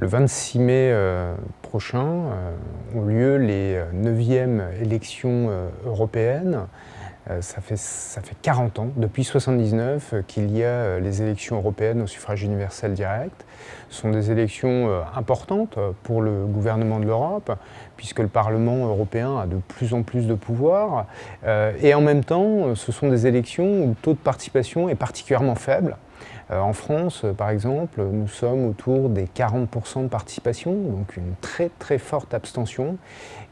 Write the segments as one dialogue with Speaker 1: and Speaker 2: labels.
Speaker 1: Le 26 mai euh, prochain euh, ont lieu les 9e euh, élections européennes. Ça fait, ça fait 40 ans, depuis 1979, qu'il y a les élections européennes au suffrage universel direct. Ce sont des élections importantes pour le gouvernement de l'Europe, puisque le Parlement européen a de plus en plus de pouvoir. Et en même temps, ce sont des élections où le taux de participation est particulièrement faible. Euh, en France, euh, par exemple, nous sommes autour des 40% de participation, donc une très très forte abstention.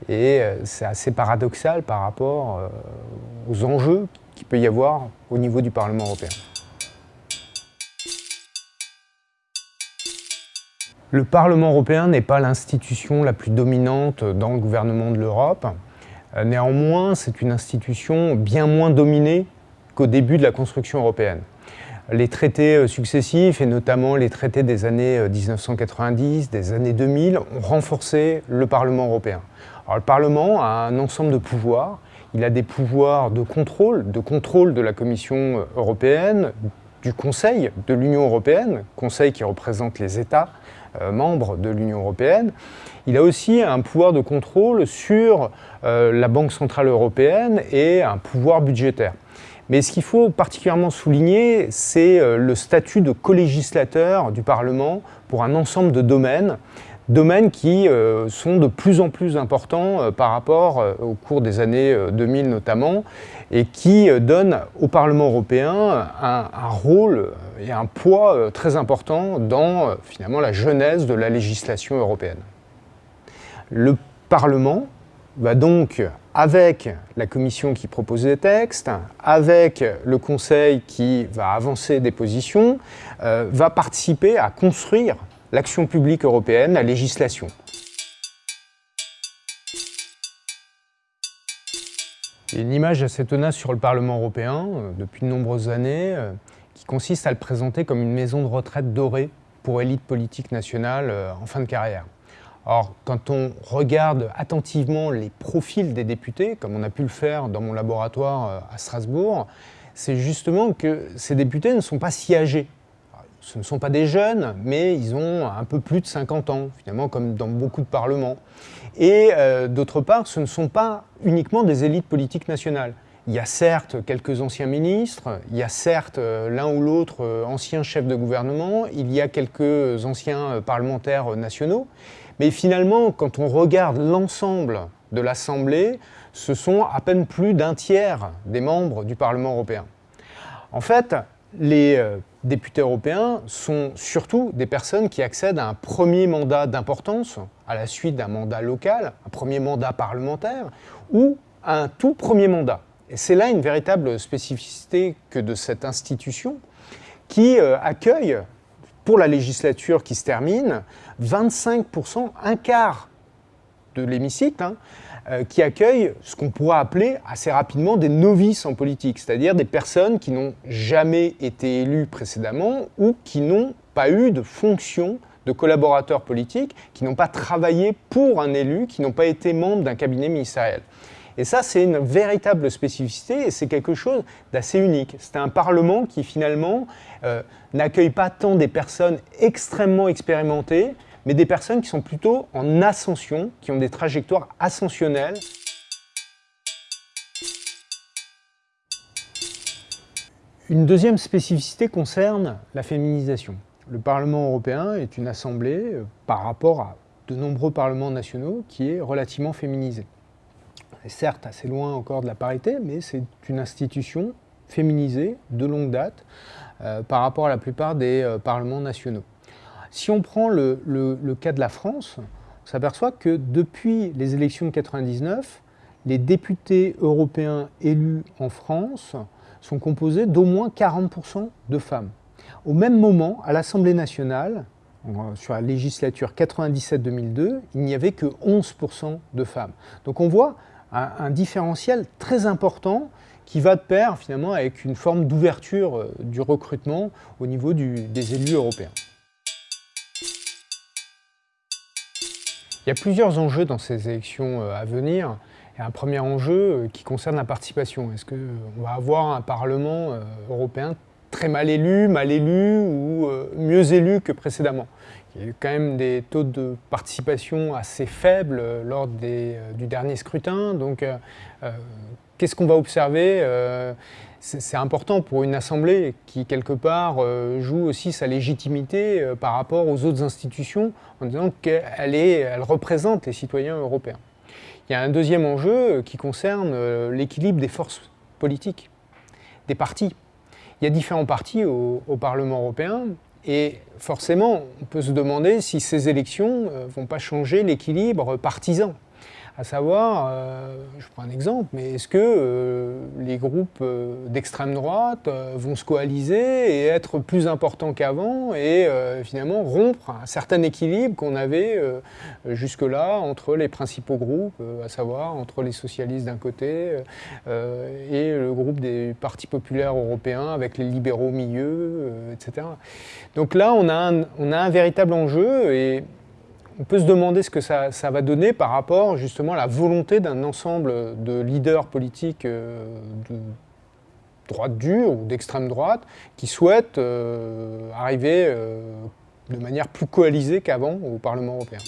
Speaker 1: Et euh, c'est assez paradoxal par rapport aux enjeux qu'il peut y avoir au niveau du Parlement européen. Le Parlement européen n'est pas l'institution la plus dominante dans le gouvernement de l'Europe. Néanmoins, c'est une institution bien moins dominée qu'au début de la construction européenne les traités euh, successifs, et notamment les traités des années 1990, euh, des années 2000, ont renforcé le Parlement européen. Le Parlement a un ensemble de pouvoirs. Il a des pouvoirs de contrôle, de contrôle de la Commission euh, européenne, du Conseil de l'Union européenne, Conseil qui représente les États membres de l'Union européenne. Il a aussi un pouvoir de contrôle sur la Banque centrale européenne et un pouvoir budgétaire. Mais ce qu'il faut particulièrement souligner, c'est euh, le statut de co-législateur du Parlement pour un ensemble de domaines, domaines qui euh, sont de plus en plus importants euh, par rapport au cours des années 2000 notamment, et qui donnent au Parlement européen un, un rôle et un poids très important dans finalement la genèse de la législation européenne. Le Parlement va donc avec la commission qui propose des textes, avec le conseil qui va avancer des positions, euh, va participer à construire l'action publique européenne, la législation. Il y a une image assez tenace sur le Parlement européen euh, depuis de nombreuses années euh, qui consiste à le présenter comme une maison de retraite dorée pour élite politique nationale en fin de carrière. Or, quand on regarde attentivement les profils des députés, comme on a pu le faire dans mon laboratoire euh, à Strasbourg, c'est justement que ces députés ne sont pas si âgés. Ce ne sont pas des jeunes, mais ils ont un peu plus de 50 ans, finalement, comme dans beaucoup de parlements. Et euh, d'autre part, ce ne sont pas uniquement des élites politiques nationales. Il y a certes quelques anciens ministres, il y a certes euh, l'un ou l'autre ancien chef de gouvernement, il y a quelques anciens parlementaires nationaux, mais finalement, quand on regarde l'ensemble de l'Assemblée, ce sont à peine plus d'un tiers des membres du Parlement européen. En fait, les euh, députés européens sont surtout des personnes qui accèdent à un premier mandat d'importance, à la suite d'un mandat local, un premier mandat parlementaire, ou à un tout premier mandat. C'est là une véritable spécificité que de cette institution qui euh, accueille pour la législature qui se termine, 25%, un quart de l'hémicycle, hein, euh, qui accueille ce qu'on pourrait appeler assez rapidement des novices en politique, c'est-à-dire des personnes qui n'ont jamais été élues précédemment ou qui n'ont pas eu de fonction de collaborateurs politiques, qui n'ont pas travaillé pour un élu, qui n'ont pas été membres d'un cabinet ministériel. Et ça, c'est une véritable spécificité et c'est quelque chose d'assez unique. C'est un Parlement qui finalement euh, n'accueille pas tant des personnes extrêmement expérimentées, mais des personnes qui sont plutôt en ascension, qui ont des trajectoires ascensionnelles. Une deuxième spécificité concerne la féminisation. Le Parlement européen est une assemblée, euh, par rapport à de nombreux parlements nationaux, qui est relativement féminisée certes assez loin encore de la parité, mais c'est une institution féminisée de longue date euh, par rapport à la plupart des euh, parlements nationaux. Si on prend le, cas de la France, on s'aperçoit que depuis les élections de 99, les députés européens élus en France sont composés d'au moins 40% de femmes. Au même moment, à l'Assemblée nationale, sur la législature 97-2002, il n'y avait que 11% de femmes. Donc on voit un, différentiel très important qui va de pair finalement avec une forme d'ouverture euh, du recrutement au niveau des élus européens. Il y a plusieurs enjeux dans ces élections euh, à venir un premier enjeu qui concerne la participation. Est-ce qu'on va avoir un Parlement européen très mal élu, mal élu ou mieux élu que précédemment il y a eu quand même des taux de participation assez faibles lors des, du dernier scrutin. Donc, qu'est-ce qu'on va observer c'est important pour une assemblée qui, quelque part, euh, joue aussi sa légitimité euh, par rapport aux autres institutions en disant qu'elle elle représente les citoyens européens. Il y a un deuxième enjeu qui concerne euh, l'équilibre des forces politiques, des partis. Il y a différents partis au, Parlement européen et forcément, on peut se demander si ces élections ne vont pas changer l'équilibre partisan. À savoir, euh, exemple, mais est-ce que euh, les groupes euh, d'extrême droite vont se coaliser et être plus importants qu'avant et finalement rompre un certain équilibre qu'on avait jusque-là entre les principaux groupes, à savoir entre les socialistes d'un côté et le groupe des partis populaires européens avec les libéraux au milieu, etc. Donc là, on a un, on a un véritable enjeu et on peut se demander ce que ça, va donner par rapport justement à la volonté d'un ensemble de leaders politiques euh, de droite dure ou d'extrême droite qui souhaitent euh, arriver euh, de manière plus coalisée qu'avant au Parlement européen.